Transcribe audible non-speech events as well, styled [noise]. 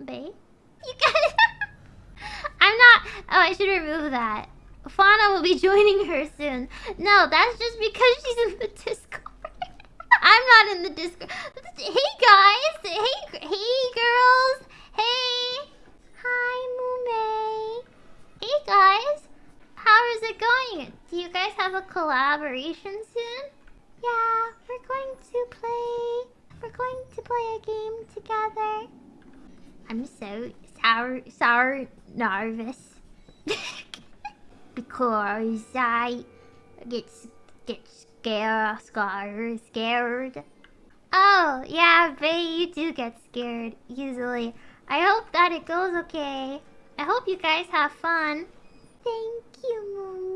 Bae. You guys. [laughs] I'm not. Oh, I should remove that. Fauna will be joining her soon. No, that's just because she's in the Discord. [laughs] I'm not in the Discord. Hey guys. Hey, hey girls. Hey. Hi, Mumei. Hey guys. How is it going? Do you guys have a collaboration soon? Yeah, we're going to play. We're going to play a game together. I'm so sour, sour nervous [laughs] because I get get scared, scared, scared. Oh yeah, Bae, you do get scared easily. I hope that it goes okay. I hope you guys have fun. Thank you, Moonray.